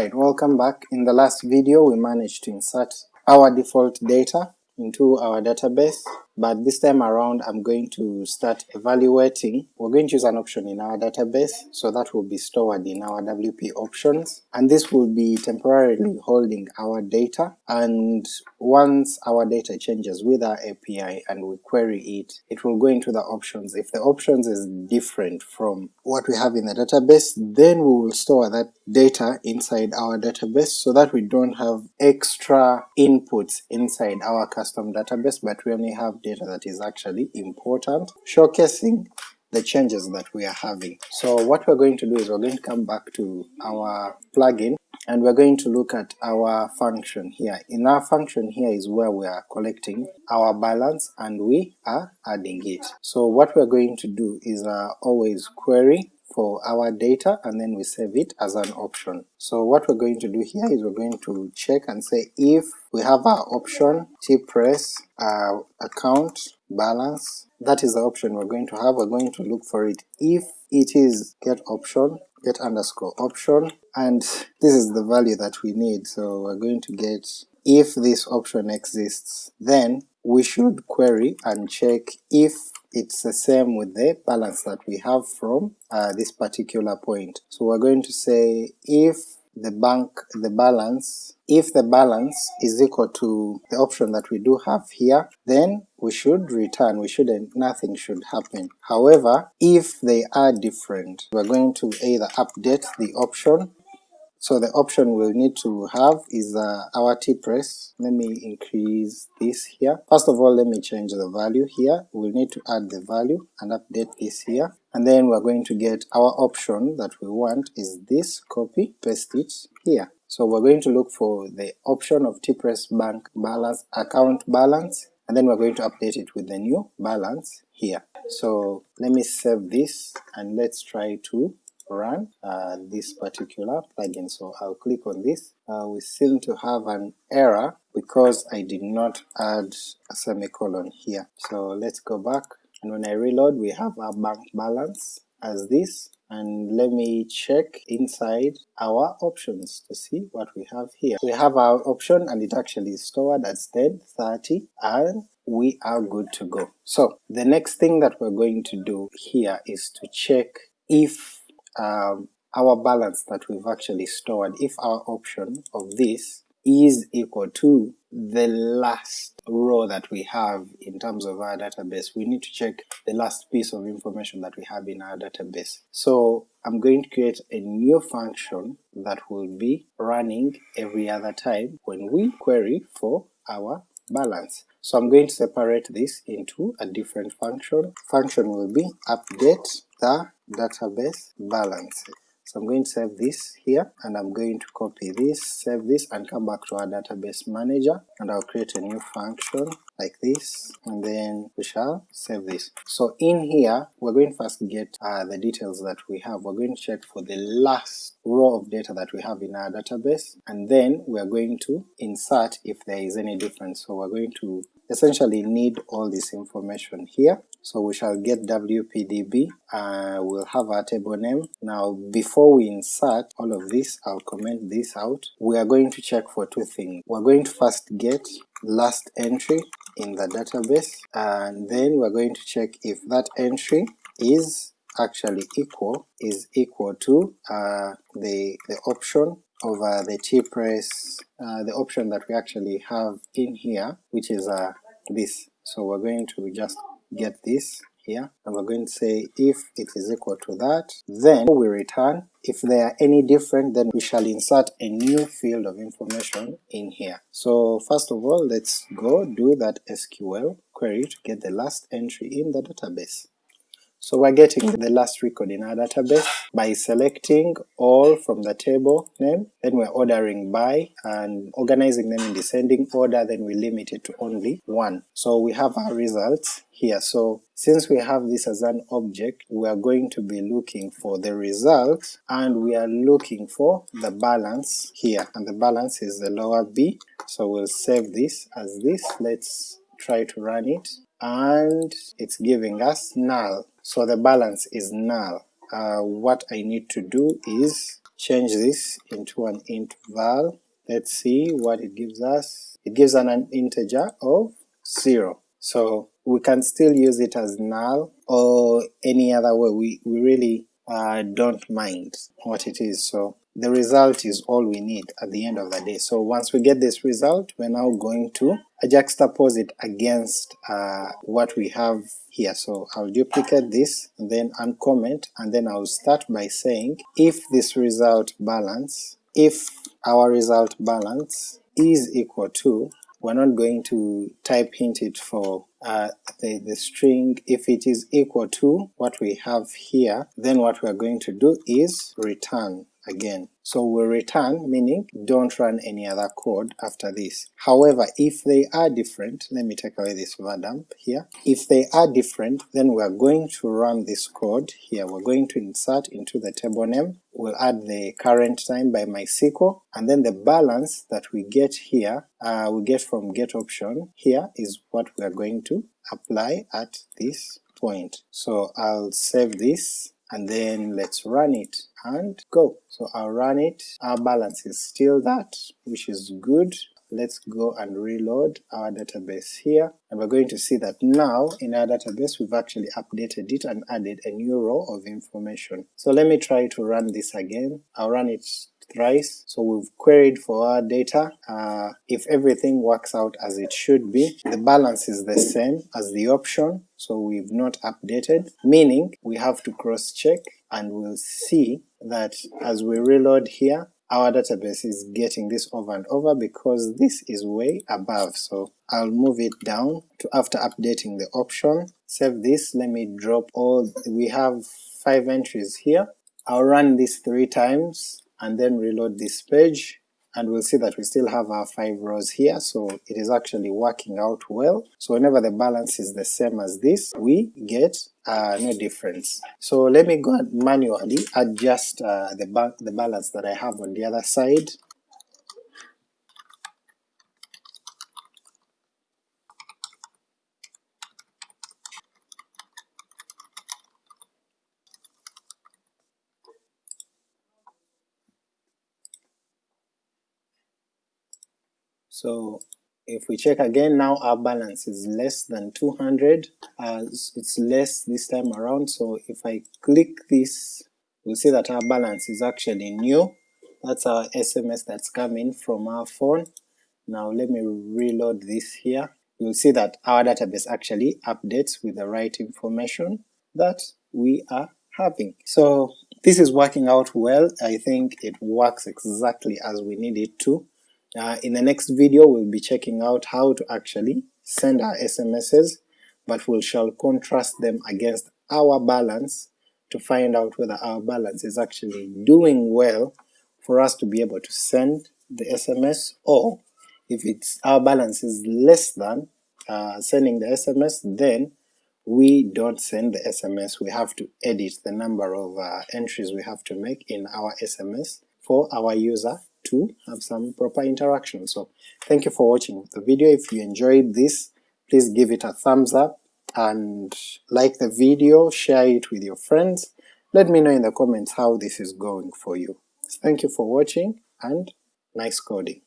Alright, welcome back. In the last video we managed to insert our default data into our database, but this time around I'm going to start evaluating. We're going to use an option in our database, so that will be stored in our WP options, and this will be temporarily holding our data, and once our data changes with our API and we query it, it will go into the options. If the options is different from what we have in the database, then we will store that data inside our database so that we don't have extra inputs inside our custom database, but we only have data that is actually important, showcasing the changes that we are having. So what we're going to do is we're going to come back to our plugin and we're going to look at our function here. In our function here is where we are collecting our balance and we are adding it. So what we're going to do is uh, always query for our data and then we save it as an option. So what we're going to do here is we're going to check and say if we have our option tpress uh, account balance, that is the option we're going to have, we're going to look for it. If it is get option, get underscore option, and this is the value that we need, so we're going to get if this option exists, then we should query and check if it's the same with the balance that we have from uh, this particular point. So we're going to say if the bank, the balance, if the balance is equal to the option that we do have here, then we should return, we shouldn't, nothing should happen. However, if they are different, we're going to either update the option so the option we'll need to have is uh, our tpress. Let me increase this here. First of all let me change the value here, we'll need to add the value and update this here, and then we're going to get our option that we want is this, copy, paste it here. So we're going to look for the option of tpress bank balance, account balance, and then we're going to update it with the new balance here. So let me save this and let's try to run uh, this particular plugin. So I'll click on this. Uh, we seem to have an error because I did not add a semicolon here. So let's go back and when I reload we have our bank balance as this and let me check inside our options to see what we have here. We have our option and it actually is stored as 1030 and we are good to go. So the next thing that we're going to do here is to check if um, our balance that we've actually stored, if our option of this is equal to the last row that we have in terms of our database, we need to check the last piece of information that we have in our database. So I'm going to create a new function that will be running every other time when we query for our balance. So I'm going to separate this into a different function. Function will be update the database balance. So I'm going to save this here and I'm going to copy this, save this and come back to our database manager and I'll create a new function like this and then we shall save this. So in here we're going to first get uh, the details that we have, we're going to check for the last row of data that we have in our database and then we're going to insert if there is any difference. So we're going to essentially need all this information here. So we shall get wpdb, uh, we'll have our table name. Now before we insert all of this, I'll comment this out, we are going to check for two things. We're going to first get last entry in the database, and then we're going to check if that entry is actually equal, is equal to uh, the, the option over the tpress, uh, the option that we actually have in here, which is uh, this. So we're going to just get this here, and we're going to say if it is equal to that, then we return. If they are any different, then we shall insert a new field of information in here. So first of all, let's go do that SQL query to get the last entry in the database. So we're getting mm. the last record in our database by selecting all from the table name, then we're ordering by and organizing them in descending order, then we limit it to only one. So we have our results here. So since we have this as an object, we are going to be looking for the result and we are looking for the balance here, and the balance is the lower b. So we'll save this as this, let's try to run it, and it's giving us null. So the balance is null. Uh, what I need to do is change this into an int val, let's see what it gives us. It gives an, an integer of 0. So we can still use it as null or any other way, we, we really uh, don't mind what it is, so the result is all we need at the end of the day. So once we get this result, we're now going to juxtapose it against uh, what we have here. So I'll duplicate this and then uncomment, and then I'll start by saying if this result balance, if our result balance is equal to we're not going to type hint it for uh, the, the string, if it is equal to what we have here, then what we're going to do is return again. So we return, meaning don't run any other code after this. However, if they are different, let me take away this var dump here, if they are different, then we're going to run this code here, we're going to insert into the table name, we'll add the current time by MySQL, and then the balance that we get here, uh, we get from get option here is what we are going to apply at this point. So I'll save this and then let's run it and go. So I'll run it, our balance is still that, which is good. Let's go and reload our database here, and we're going to see that now in our database we've actually updated it and added a new row of information. So let me try to run this again, I'll run it thrice. So we've queried for our data, uh, if everything works out as it should be, the balance is the same as the option, so we've not updated, meaning we have to cross check and we'll see that as we reload here, our database is getting this over and over because this is way above, so I'll move it down to after updating the option, save this, let me drop all, we have 5 entries here, I'll run this 3 times and then reload this page, and we'll see that we still have our 5 rows here, so it is actually working out well. So whenever the balance is the same as this, we get uh, no difference. So let me go and manually adjust uh, the, ba the balance that I have on the other side. So if we check again, now our balance is less than 200, uh, it's less this time around, so if I click this, we'll see that our balance is actually new, that's our SMS that's coming from our phone. Now let me reload this here, you'll see that our database actually updates with the right information that we are having. So this is working out well, I think it works exactly as we need it to. Uh, in the next video we'll be checking out how to actually send our SMSs, but we shall contrast them against our balance to find out whether our balance is actually doing well for us to be able to send the SMS, or if it's our balance is less than uh, sending the SMS, then we don't send the SMS, we have to edit the number of uh, entries we have to make in our SMS for our user to have some proper interaction. So thank you for watching the video. If you enjoyed this, please give it a thumbs up and like the video, share it with your friends. Let me know in the comments how this is going for you. Thank you for watching and nice coding.